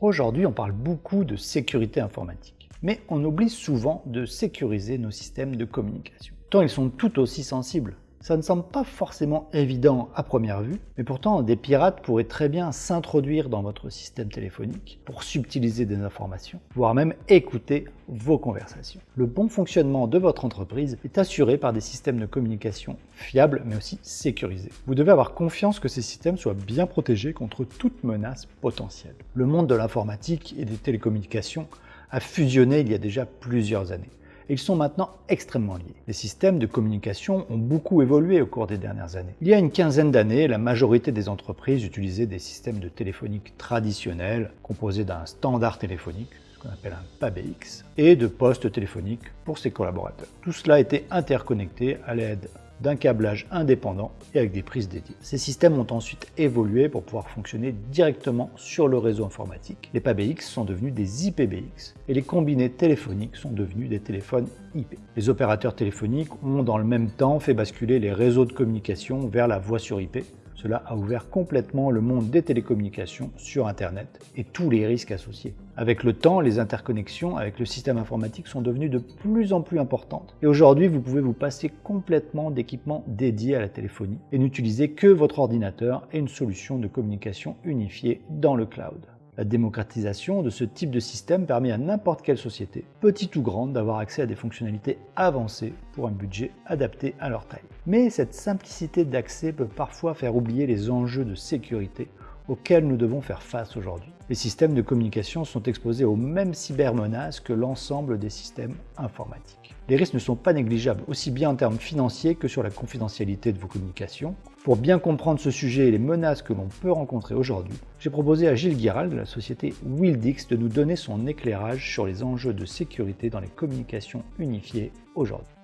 Aujourd'hui, on parle beaucoup de sécurité informatique, mais on oublie souvent de sécuriser nos systèmes de communication. Tant ils sont tout aussi sensibles ça ne semble pas forcément évident à première vue, mais pourtant des pirates pourraient très bien s'introduire dans votre système téléphonique pour subtiliser des informations, voire même écouter vos conversations. Le bon fonctionnement de votre entreprise est assuré par des systèmes de communication fiables mais aussi sécurisés. Vous devez avoir confiance que ces systèmes soient bien protégés contre toute menace potentielle. Le monde de l'informatique et des télécommunications a fusionné il y a déjà plusieurs années ils sont maintenant extrêmement liés. Les systèmes de communication ont beaucoup évolué au cours des dernières années. Il y a une quinzaine d'années, la majorité des entreprises utilisaient des systèmes de téléphonique traditionnels composés d'un standard téléphonique, ce qu'on appelle un PABX, et de postes téléphoniques pour ses collaborateurs. Tout cela était interconnecté à l'aide d'un câblage indépendant et avec des prises dédiées. Ces systèmes ont ensuite évolué pour pouvoir fonctionner directement sur le réseau informatique. Les PABX sont devenus des IPBX et les combinés téléphoniques sont devenus des téléphones IP. Les opérateurs téléphoniques ont dans le même temps fait basculer les réseaux de communication vers la voix sur IP cela a ouvert complètement le monde des télécommunications sur Internet et tous les risques associés. Avec le temps, les interconnexions avec le système informatique sont devenues de plus en plus importantes. Et aujourd'hui, vous pouvez vous passer complètement d'équipements dédiés à la téléphonie et n'utiliser que votre ordinateur et une solution de communication unifiée dans le cloud. La démocratisation de ce type de système permet à n'importe quelle société, petite ou grande, d'avoir accès à des fonctionnalités avancées pour un budget adapté à leur taille. Mais cette simplicité d'accès peut parfois faire oublier les enjeux de sécurité auxquels nous devons faire face aujourd'hui. Les systèmes de communication sont exposés aux mêmes cybermenaces que l'ensemble des systèmes informatiques. Les risques ne sont pas négligeables, aussi bien en termes financiers que sur la confidentialité de vos communications. Pour bien comprendre ce sujet et les menaces que l'on peut rencontrer aujourd'hui, j'ai proposé à Gilles Guiral de la société Wildix de nous donner son éclairage sur les enjeux de sécurité dans les communications unifiées aujourd'hui.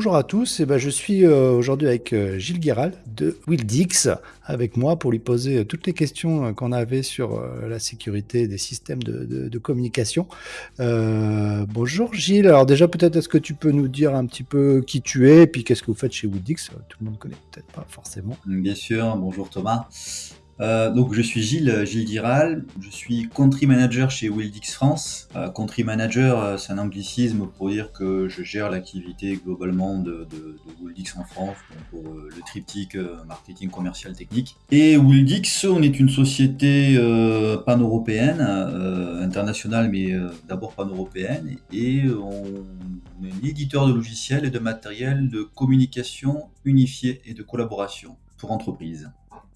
Bonjour à tous, et eh ben je suis euh, aujourd'hui avec euh, Gilles Guéral de Wildix, avec moi pour lui poser euh, toutes les questions qu'on avait sur la sécurité des systèmes de, communication. bonjour Gilles, alors déjà peut-être est-ce que tu peux nous dire un petit peu qui tu es, et puis qu'est-ce que vous faites chez Wildix Tout le monde connaît peut-être pas forcément. Bien sûr, bonjour Thomas. Euh, donc je suis Gilles, Gilles Diral, je suis country manager chez Wildix France. Euh, country manager, euh, c'est un anglicisme pour dire que je gère l'activité globalement de, de, Wildix en France, pour le triptyque marketing commercial technique. Et Wildix, on est une société pan-européenne, internationale mais d'abord pan-européenne, et on est éditeur de logiciels et de matériel de communication unifié et de collaboration pour entreprises.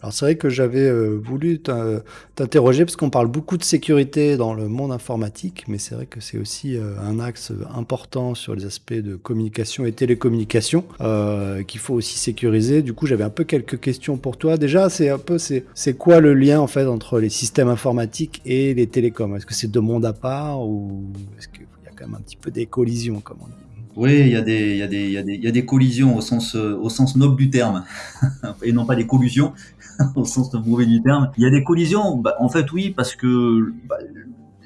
Alors c'est vrai que j'avais euh, voulu t'interroger parce qu'on parle beaucoup de sécurité dans le monde informatique, mais c'est vrai que c'est aussi euh, un axe important sur les aspects de communication et télécommunication euh, qu'il faut aussi sécuriser. Du coup, j'avais un peu quelques questions pour toi. Déjà, c'est un peu c'est quoi le lien en fait entre les systèmes informatiques et les télécoms? Est-ce que c'est deux mondes à part ou est-ce qu'il y a quand même un petit peu des collisions, comme on dit? Oui, il y, a des, il, y a des, il, y a des, il y a des collisions au sens, au sens noble du terme, et non pas des collusions, au sens mauvais du terme. Il y a des collisions, bah, en fait oui, parce que bah,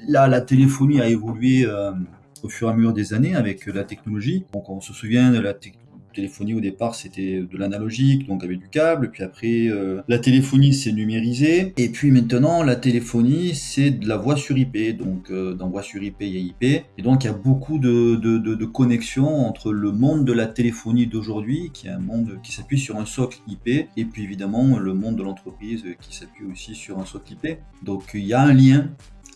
là, la téléphonie a évolué euh, au fur et à mesure des années avec la technologie. Donc on se souvient de la technologie téléphonie au départ c'était de l'analogique, donc avec du câble, puis après euh, la téléphonie s'est numérisée, et puis maintenant la téléphonie c'est de la voix sur IP, donc euh, dans voix sur IP il y a IP, et donc il y a beaucoup de, de, de, connexions entre le monde de la téléphonie d'aujourd'hui, qui est un monde qui s'appuie sur un socle IP, et puis évidemment le monde de l'entreprise qui s'appuie aussi sur un socle IP. Donc il y a un lien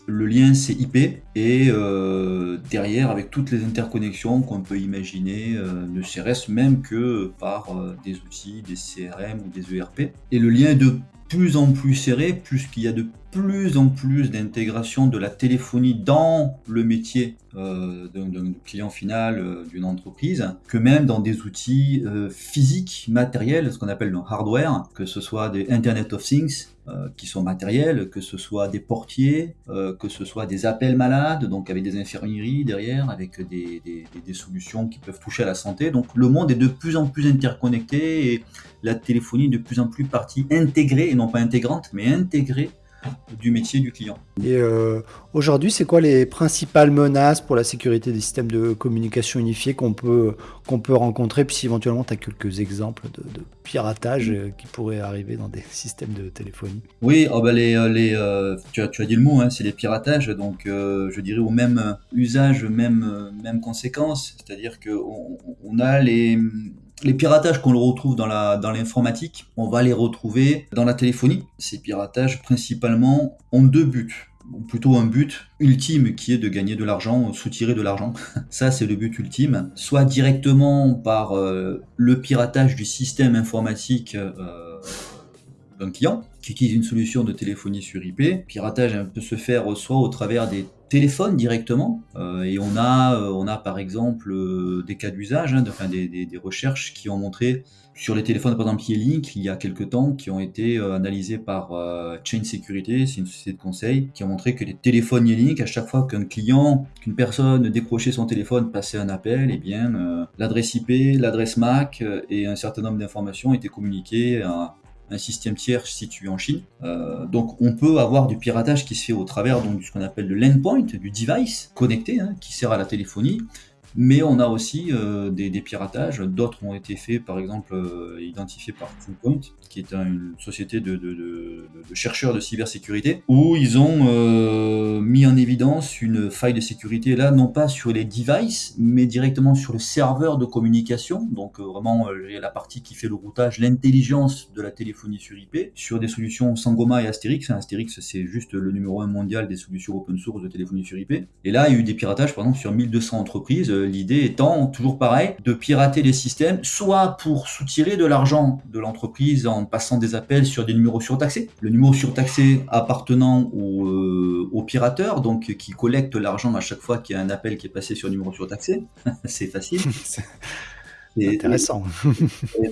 le lien c'est IP et euh, derrière avec toutes les interconnexions qu'on peut imaginer, euh, ne serait-ce même que par euh, des outils, des CRM ou des ERP. Et le lien est de plus en plus serré puisqu'il y a de plus en plus d'intégration de la téléphonie dans le métier euh, d'un client final euh, d'une entreprise, que même dans des outils euh, physiques, matériels, ce qu'on appelle le hardware, que ce soit des Internet of Things, qui sont matériels, que ce soit des portiers, que ce soit des appels malades, donc avec des infirmeries derrière, avec des, des, solutions qui peuvent toucher à la santé. Donc le monde est de plus en plus interconnecté et la téléphonie est de plus en plus partie intégrée, et non pas intégrante, mais intégrée du métier du client. Et euh, aujourd'hui, c'est quoi les principales menaces pour la sécurité des systèmes de communication unifiés qu'on peut, qu'on peut rencontrer Puis si éventuellement, tu as quelques exemples de, piratage euh, qui pourraient arriver dans des systèmes de téléphonie? Oui, oh bah les, euh, les, tu, as, tu, as, dit le mot, hein, c'est les piratages. Donc, je dirais au même usage, même, même conséquence. C'est-à-dire qu'on on a les les piratages qu'on retrouve dans la l'informatique, on va les retrouver dans la téléphonie. Ces piratages principalement ont deux buts ou plutôt un but ultime qui est de gagner de l'argent, soutirer de l'argent. Ça, c'est le but ultime. Soit directement par euh, le piratage du système informatique euh, d'un client qui utilise une solution de téléphonie sur IP. Piratage peut se faire soit au travers des téléphone directement. Euh, et on a, euh, on a par exemple euh, des cas d'usage, hein, enfin, des, des, recherches qui ont montré sur les téléphones, par exemple Link, il y a quelques temps, qui ont été analysés par Chain Security, c'est une société de conseil, qui ont montré que les téléphones Link, à chaque fois qu'un client, qu'une personne décrochait son téléphone, passait un appel, et eh bien l'adresse IP, l'adresse MAC et un certain nombre d'informations étaient communiquées à, un système tiers situé en Chine. Euh, donc on peut avoir du piratage qui se fait au travers donc, de ce qu'on appelle le l'endpoint, du device connecté hein, qui sert à la téléphonie, mais on a aussi euh, des, piratages. D'autres ont été faits, par exemple, euh, identifiés par Fullpoint, qui est une société de, chercheurs de cybersécurité, où ils ont euh, mis en évidence une faille de sécurité, là, non pas sur les devices, mais directement sur le serveur de communication. Donc, vraiment, la partie qui fait le routage, l'intelligence de la téléphonie sur IP, sur des solutions Sangoma et Asterix. Asterix, c'est juste le numéro un mondial des solutions open source de téléphonie sur IP. Et là, il y a eu des piratages, par exemple, sur 1200 entreprises l'idée étant toujours pareil, de pirater les systèmes, soit pour soutirer de l'argent de l'entreprise en passant des appels sur des numéros surtaxés, le numéro surtaxé appartenant au, euh, au pirateur, donc qui collecte l'argent à chaque fois qu'il y a un appel qui est passé sur un numéro surtaxé, c'est facile. intéressant.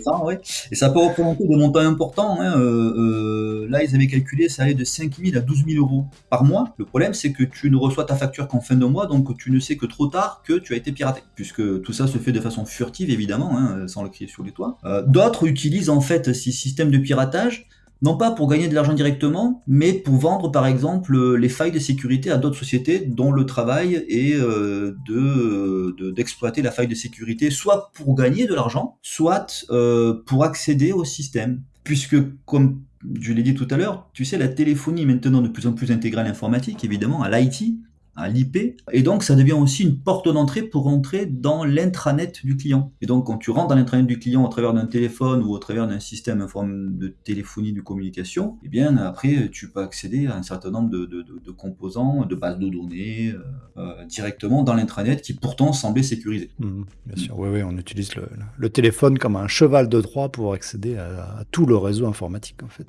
Et ça peut représenter des montants importants. Hein. Euh, euh, là, ils avaient calculé, ça allait de 5 000 à 12 000 euros par mois. Le problème, c'est que tu ne reçois ta facture qu'en fin de mois, donc tu ne sais que trop tard que tu as été piraté. Puisque tout ça se fait de façon furtive, évidemment, hein, sans le crier sur les toits. Euh, d'autres utilisent en fait ces systèmes de piratage non pas pour gagner de l'argent directement, mais pour vendre par exemple les failles de sécurité à d'autres sociétés dont le travail est euh, de d'exploiter la faille de sécurité, soit pour gagner de l'argent, soit euh, pour accéder au système. Puisque, comme je l'ai dit tout à l'heure, tu sais, la téléphonie maintenant de plus en plus intégrée à l'informatique, évidemment, à l'IT, à l'IP. Et donc, ça devient aussi une porte d'entrée pour rentrer dans l'intranet du client. Et donc, quand tu rentres dans l'intranet du client au travers d'un téléphone ou au travers d'un système de téléphonie de communication, eh bien, après, tu peux accéder à un certain nombre de, de, de, composants, de bases de données euh, euh, directement dans l'intranet qui pourtant semblait sécurisé. Mmh, bien sûr, oui, oui, on utilise le, le, téléphone comme un cheval de Troie pour accéder à, tout le réseau informatique, en fait.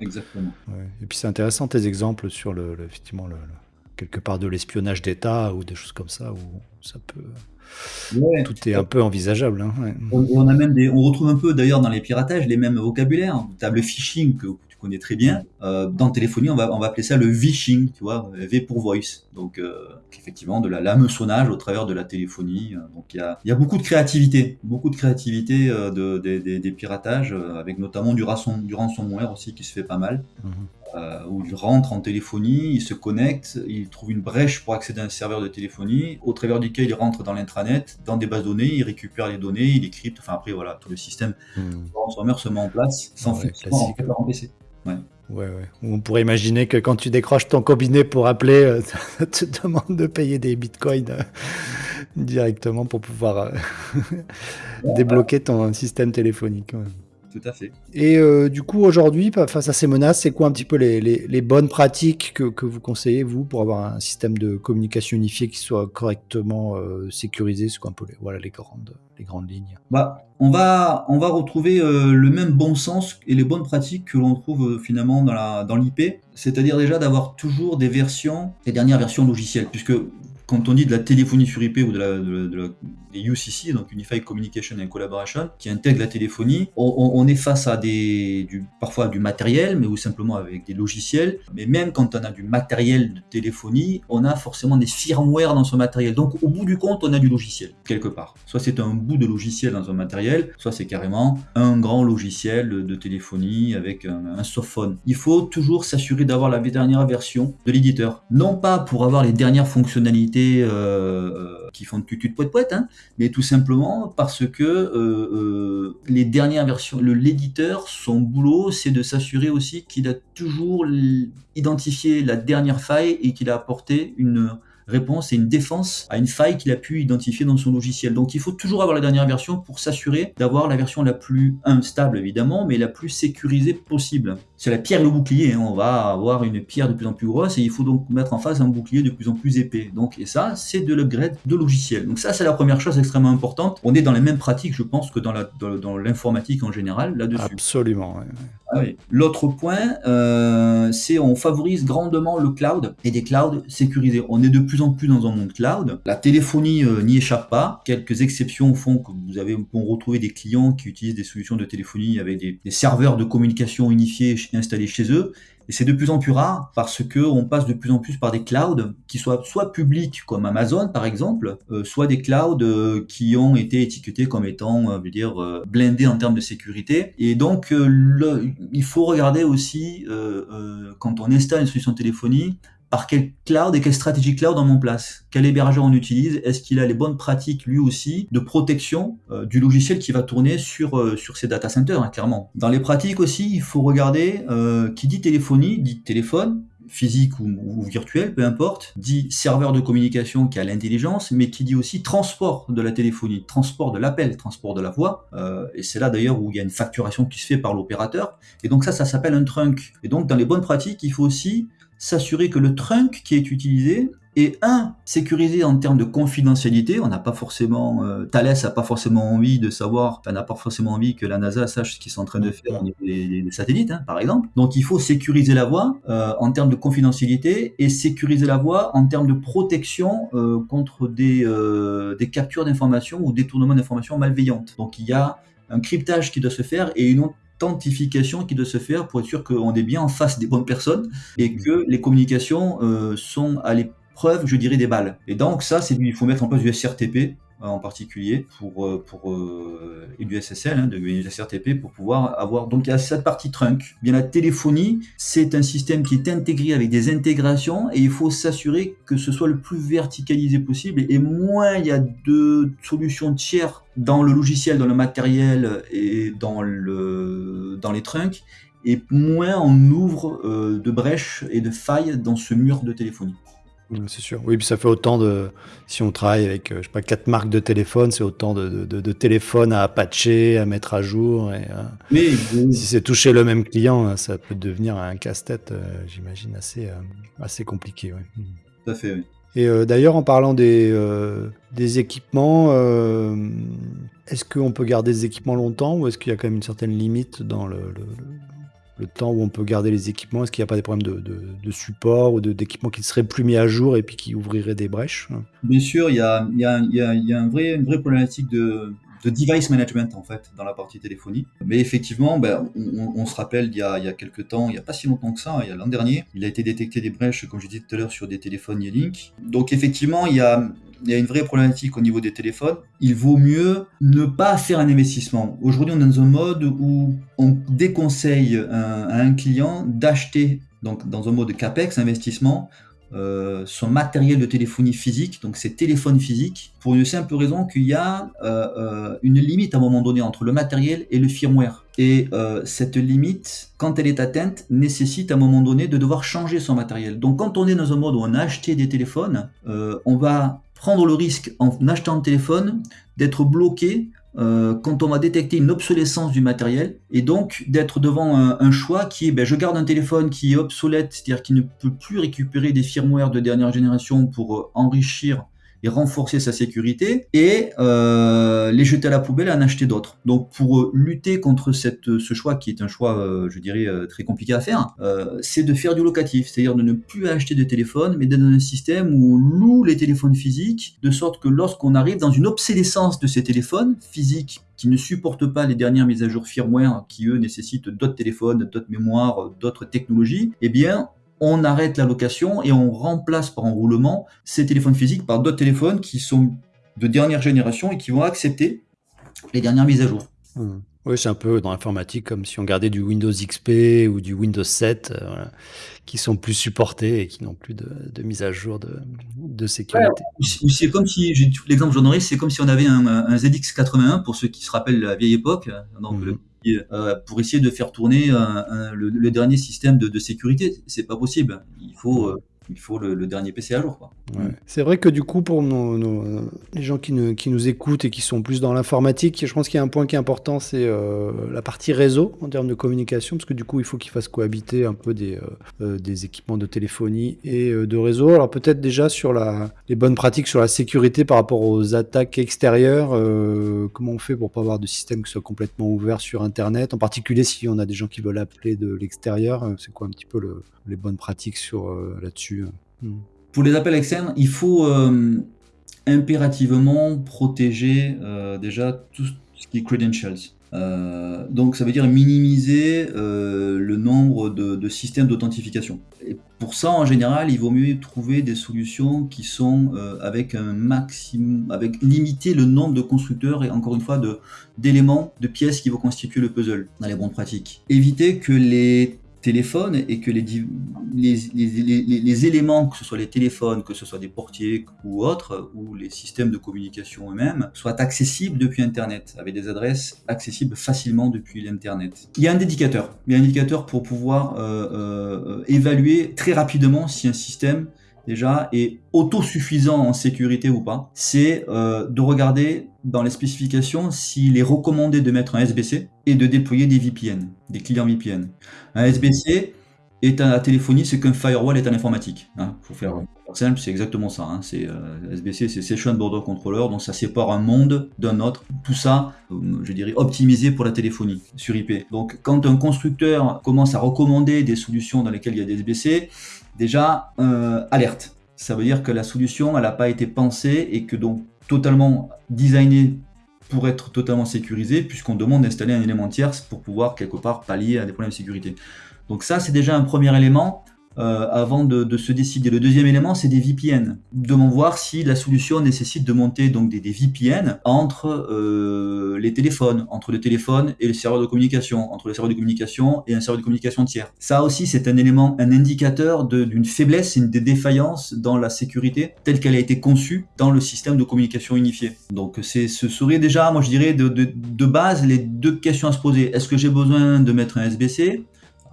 Exactement. Et puis, c'est intéressant tes exemples sur le, effectivement, le quelque part de l'espionnage d'État ou des choses comme ça où ça peut. Tout est un peu envisageable. Hein, on, a même des, on retrouve un peu d'ailleurs dans les piratages les mêmes vocabulaires. Table phishing que tu connais très bien. Euh, dans téléphonie, on va, on va appeler ça le vishing, tu vois, V pour voice. Donc euh, effectivement de la l'hameçonnage au travers de la téléphonie. Donc il y a, y a, beaucoup de créativité, beaucoup de créativité euh, de, des piratages, avec notamment du, rançon, du ransomware aussi qui se fait pas mal. Mhm. Euh, où il rentre en téléphonie, il se connecte, il trouve une brèche pour accéder à un serveur de téléphonie, au travers duquel il rentre dans l'intranet, dans des bases données, il récupère les données, il les crypte, enfin après voilà, tout le système hmm. se met en place sans ouais, en PC. Ouais. Ouais, ouais. On pourrait imaginer que quand tu décroches ton combiné pour appeler, euh, ça te demande de payer des bitcoins euh, directement pour pouvoir débloquer ton système téléphonique tout à fait. Et euh, du coup, aujourd'hui, face à ces menaces, c'est quoi un petit peu les, bonnes pratiques que, vous conseillez, vous, pour avoir un système de communication unifié qui soit correctement euh, sécurisé C'est quoi un peu les, voilà, les, grandes, les grandes lignes? Bah, on, va, on va retrouver euh, le même bon sens et les bonnes pratiques que l'on trouve finalement dans l'IP, dans c'est-à-dire déjà d'avoir toujours des versions, les dernières versions logicielles, puisque quand on dit de la téléphonie sur IP ou de la, de, UCC, donc Unified Communication and Collaboration, qui intègre la téléphonie, on, est face à des, du, parfois du matériel, mais ou simplement avec des logiciels. Mais même quand on a du matériel de téléphonie, on a forcément des firmware dans ce matériel. Donc au bout du compte, on a du logiciel quelque part. Soit c'est un bout de logiciel dans un matériel, soit c'est carrément un grand logiciel de téléphonie avec un softphone. Il faut toujours s'assurer d'avoir la dernière version de l'éditeur. Non pas pour avoir les dernières fonctionnalités euh, euh, qui font de tutut poète poète, hein, mais tout simplement parce que euh, les dernières versions, l'éditeur, son boulot, c'est de s'assurer aussi qu'il a toujours identifié la dernière faille et qu'il a apporté une réponse et une défense à une faille qu'il a pu identifier dans son logiciel. Donc il faut toujours avoir la dernière version pour s'assurer d'avoir la version la plus instable évidemment, mais la plus sécurisée possible. C'est la pierre et le bouclier, hein. on va avoir une pierre de plus en plus grosse et il faut donc mettre en face un bouclier de plus en plus épais. Donc et ça, c'est de l'upgrade de logiciel. Donc ça, c'est la première chose extrêmement importante. On est dans les mêmes pratiques, je pense, que dans l'informatique dans, en général là-dessus. Absolument. Ah L'autre point, euh, c'est on favorise grandement le cloud et des clouds sécurisés. On est de plus en plus dans un monde cloud. La téléphonie euh, n'y échappe pas. Quelques exceptions font que vous avez on retrouver des clients qui utilisent des solutions de téléphonie avec des, serveurs de communication unifiés installés chez eux. Et c'est de plus en plus rare parce que on passe de plus en plus par des clouds qui soient soit publics comme Amazon par exemple, euh, soit des clouds euh, qui ont été étiquetés comme étant, euh, dire, blindés en termes de sécurité. Et donc, il faut regarder aussi quand on installe une solution de téléphonie par quel cloud et quelle stratégie cloud on met en place? Quel hébergeur on utilise? Est-ce qu'il a les bonnes pratiques lui aussi de protection euh, du logiciel qui va tourner sur, euh, sur ces data centers, hein, clairement? Dans les pratiques aussi, il faut regarder euh, qui dit téléphonie, dit téléphone, physique ou, virtuel, peu importe, dit serveur de communication qui a l'intelligence, mais qui dit aussi transport de la téléphonie, transport de l'appel, transport de la voix. et c'est là d'ailleurs où il y a une facturation qui se fait par l'opérateur. Et donc ça, ça s'appelle un trunk. Et donc dans les bonnes pratiques, il faut aussi s'assurer que le trunk qui est utilisé est un sécurisé en termes de confidentialité. On n'a pas forcément, euh, Thales n'a pas forcément envie de savoir, n'a pas forcément envie que la NASA sache ce qu'ils sont en train de faire au niveau des, satellites, hein, par exemple. Donc il faut sécuriser la voie euh, en termes de confidentialité et sécuriser la voie en termes de protection euh, contre des, des captures d'informations ou détournements d'informations malveillantes. Donc il y a un cryptage qui doit se faire et une authentification qui doit se faire pour être sûr qu'on est bien en face des bonnes personnes et mmh. que les communications euh, sont à l'épreuve, je dirais, des balles. Et donc ça, c'est il faut mettre en place du SRTP en particulier pour, euh, pour euh, et du SSL, hein, de SRTP pour pouvoir avoir. Donc il y a cette partie trunk. Bien la téléphonie, c'est un système qui est intégré avec des intégrations et il faut s'assurer que ce soit le plus verticalisé possible. Et moins il y a de solutions tiers dans le logiciel, dans le matériel et dans le dans les trunks, et moins on ouvre euh, de brèches et de failles dans ce mur de téléphonie. C'est sûr. Oui, puis ça fait autant de. Si on travaille avec, euh, je sais pas, quatre marques de téléphone, c'est autant de, de, téléphones à patcher, à mettre à jour. Et, Mais euh, si c'est toucher le même client, hein, ça peut devenir un casse-tête, euh, j'imagine, assez, assez compliqué. Tout à fait, oui. Et d'ailleurs, en parlant des, des équipements, est-ce qu'on peut garder des équipements longtemps ou est-ce qu'il y a quand même une certaine limite dans le le temps où on peut garder les équipements. Est-ce qu'il n'y a pas des problèmes de, support ou d'équipements qui ne seraient plus mis à jour et puis qui ouvriraient des brèches? Bien sûr, il y a, vrai, une vraie problématique de, device management en fait dans la partie téléphonie. Mais effectivement, ben, on, se rappelle il y, a, il y a quelques temps, il n'y a pas si longtemps que ça, il y a l'an dernier, il a été détecté des brèches, comme je disais tout à l'heure, sur des téléphones Link. Donc effectivement, il y a, il y a une vraie problématique au niveau des téléphones. Il vaut mieux ne pas faire un investissement. Aujourd'hui, on est dans un mode où on déconseille à un client d'acheter, donc dans un mode CAPEX, investissement, euh, son matériel de téléphonie physique, donc ses téléphones physiques, pour une simple raison qu'il y a euh, euh, une limite à un moment donné entre le matériel et le firmware. Et cette limite, quand elle est atteinte, nécessite à un moment donné de devoir changer son matériel. Donc quand on est dans un mode où on a acheté des téléphones, on va prendre le risque en achetant un téléphone d'être bloqué euh, quand on va détecter une obsolescence du matériel et donc d'être devant un, choix qui est ben, je garde un téléphone qui est obsolète, c'est-à-dire qui ne peut plus récupérer des firmware de dernière génération pour euh, enrichir et renforcer sa sécurité et euh, les jeter à la poubelle et en acheter d'autres. Donc pour euh, lutter contre cette, ce choix qui est un choix, euh, je dirais, très compliqué à faire, c'est de faire du locatif, c'est-à-dire de ne plus acheter de téléphone, mais d'être dans un système où on loue les téléphones physiques, de sorte que lorsqu'on arrive dans une obsolescence de ces téléphones physiques qui ne supportent pas les dernières mises à jour firmware qui eux nécessitent d'autres téléphones, d'autres mémoires, d'autres technologies, eh bien on arrête la location et on remplace par enroulement ces téléphones physiques par d'autres téléphones qui sont de dernière génération et qui vont accepter les dernières mises à jour. Mmh. Oui, c'est un peu dans l'informatique comme si on gardait du Windows XP ou du Windows 7 euh, qui sont plus supportés et qui n'ont plus de, mise à jour de, sécurité. c'est comme si, l'exemple que j'en aurais, c'est comme si on avait un, ZX81 pour ceux qui se rappellent la vieille époque, donc mmh. Euh, pour essayer de faire tourner le, dernier système de, de sécurité. C'est pas possible. Il faut euh, il faut le, dernier PC à jour. C'est vrai que du coup, pour les gens qui, nous écoutent et qui sont plus dans l'informatique, je pense qu'il y a un point qui est important, c'est euh, la partie réseau en termes de communication, parce que du coup, il faut qu'ils fassent cohabiter un peu des, euh, des équipements de téléphonie et euh, de réseau. Alors peut-être déjà sur la, les bonnes pratiques sur la sécurité par rapport aux attaques extérieures, comment on fait pour pas avoir de système qui soit complètement ouvert sur Internet, en particulier si on a des gens qui veulent appeler de l'extérieur, c'est quoi un petit peu le, les bonnes pratiques sur euh, là-dessus euh. hmm. Pour les appels externes, il faut euh, impérativement protéger déjà tout ce qui est credentials. donc ça veut dire minimiser le nombre de, systèmes d'authentification. Et pour ça, en général, il vaut mieux trouver des solutions qui sont avec un maximum, avec limiter le nombre de constructeurs et encore une fois d'éléments, de, de pièces qui vont constituer le puzzle dans les bonnes pratiques. Éviter que les téléphone et que les, les, éléments, que ce soit les téléphones, que ce soit des portiers ou autres, ou les systèmes de communication eux-mêmes, soient accessibles depuis Internet, avec des adresses accessibles facilement depuis l'Internet. Il y a un indicateur, il y a un indicateur pour pouvoir euh, euh, évaluer très rapidement si un système déjà est autosuffisant en sécurité ou pas, c'est euh, de regarder dans les spécifications s'il est recommandé de mettre un SBC et de déployer des VPN, des clients VPN. Un SBC est à la téléphonie, c'est qu'un firewall est en informatique. Hein. faut faire simple, c'est exactement ça. Hein. C'est euh, SBC, c'est Session Border Controller, donc ça sépare un monde d'un autre. Tout ça, euh, je dirais, optimisé pour la téléphonie sur IP. Donc, quand un constructeur commence à recommander des solutions dans lesquelles il y a des SBC, déjà euh, alerte. Ça veut dire que la solution, elle n'a pas été pensée et que donc totalement designée pour être totalement sécurisée, puisqu'on demande d'installer un élément tierce pour pouvoir quelque part pallier à des problèmes de sécurité. Donc ça, c'est déjà un premier élément. Euh, avant de, se décider. Le deuxième élément, c'est des VPN. Devons voir si la solution nécessite de monter donc des, VPN entre euh, les téléphones, entre le téléphone et le serveur de communication, entre le serveur de communication et un serveur de communication tiers. Ça aussi, c'est un élément, un indicateur d'une faiblesse, une défaillance dans la sécurité telle qu'elle a été conçue dans le système de communication unifié. Donc, ce serait déjà, moi je dirais, de, de base, les deux questions à se poser. Est-ce que j'ai besoin de mettre un SBC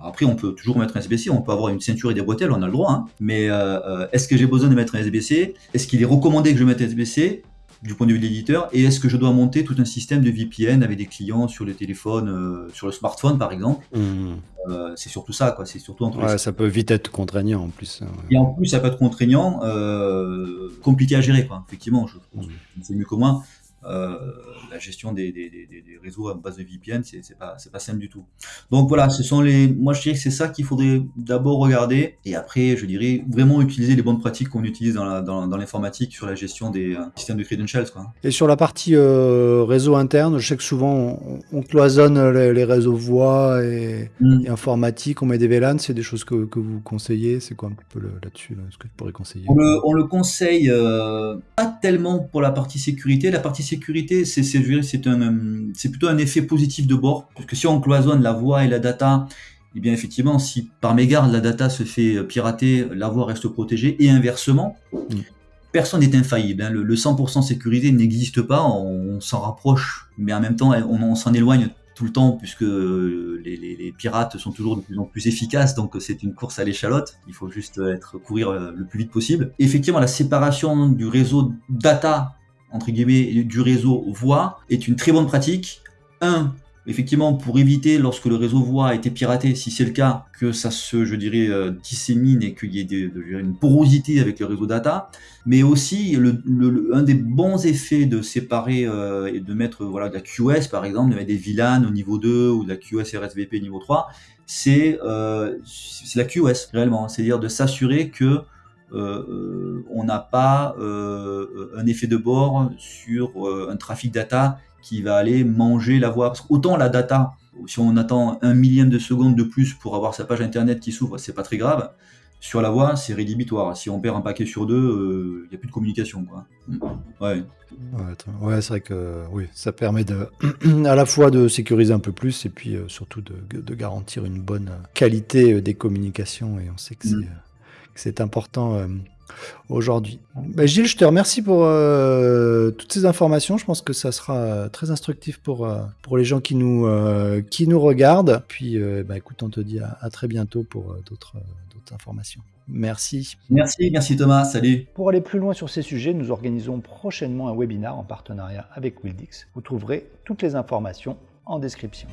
après, on peut toujours mettre un SBC, on peut avoir une ceinture et des bretelles, on a le droit. Hein. Mais euh, euh, est-ce que j'ai besoin de mettre un SBC Est-ce qu'il est recommandé que je mette un SBC du point de vue de l'éditeur? Et est-ce que je dois monter tout un système de VPN avec des clients sur le téléphone, euh, sur le smartphone par exemple? Mmh. C'est surtout ça, quoi. C'est surtout entre ouais, Ça peut vite être contraignant en plus. Hein, et en plus, ça peut être contraignant, compliqué à gérer, quoi. Effectivement, je pense mmh. c'est mieux que moi. Euh, la gestion des, réseaux à base de VPN, c'est pas, pas simple du tout. Donc voilà, ce sont les, moi je dirais que c'est ça qu'il faudrait d'abord regarder et après, je dirais vraiment utiliser les bonnes pratiques qu'on utilise dans l'informatique sur la gestion des euh, systèmes de credentials. Quoi. Et sur la partie euh, réseau interne, je sais que souvent on, cloisonne les, réseaux voix et, mm. informatique, on met des VLAN, c'est des choses que, vous conseillez, c'est quoi un peu là-dessus, ce que tu pourrais conseiller? On le, conseille pas tellement pour la partie sécurité, la partie sécurité, c'est c'est plutôt un effet positif de bord, parce que si on cloisonne la voix et la data, eh bien effectivement, si par mégarde la data se fait pirater, la voix reste protégée, et inversement, mm. personne n'est infaillible. Hein. Le, 100% sécurisé n'existe pas, on, s'en rapproche, mais en même temps, on, s'en éloigne tout le temps puisque les, pirates sont toujours de plus en plus efficaces, donc c'est une course à l'échalote. Il faut juste être courir le plus vite possible. Effectivement, la séparation du réseau data entre guillemets, du réseau voix est une très bonne pratique. Un, effectivement, pour éviter lorsque le réseau voix a été piraté, si c'est le cas, que ça se, je dirais, euh, dissémine et qu'il y ait une porosité avec le réseau data, mais aussi un des bons effets de séparer euh, et de mettre voilà de la QS par exemple, de mettre des VLAN au niveau 2 ou de la QS RSVP niveau 3, c'est euh, la QS réellement, c'est-à-dire de s'assurer que on n'a pas un effet de bord sur un trafic data qui va aller manger la voix. Parce qu'autant la data, si on attend un millième de seconde de plus pour avoir sa page internet qui s'ouvre, c'est pas très grave. Sur la voix, c'est rédhibitoire. Si on perd un paquet sur deux, il euh, n'y a plus de communication. Quoi. Ouais. Ouais, c'est vrai que oui, ça permet de, à la fois de sécuriser un peu plus et puis euh, surtout de, de, garantir une bonne qualité euh, des communications. Et on sait que c'est mm. important aujourd'hui. Bah, Gilles, je te remercie pour euh, toutes ces informations. Je pense que ça sera euh, très instructif pour, euh, pour les gens qui nous, qui nous regardent. Puis, bah, écoute, on te dit à, très bientôt pour d'autres informations. Merci. Merci, merci Thomas. Salut. Pour aller plus loin sur ces sujets, nous organisons prochainement un webinar en partenariat avec Wildix. Vous trouverez toutes les informations en description.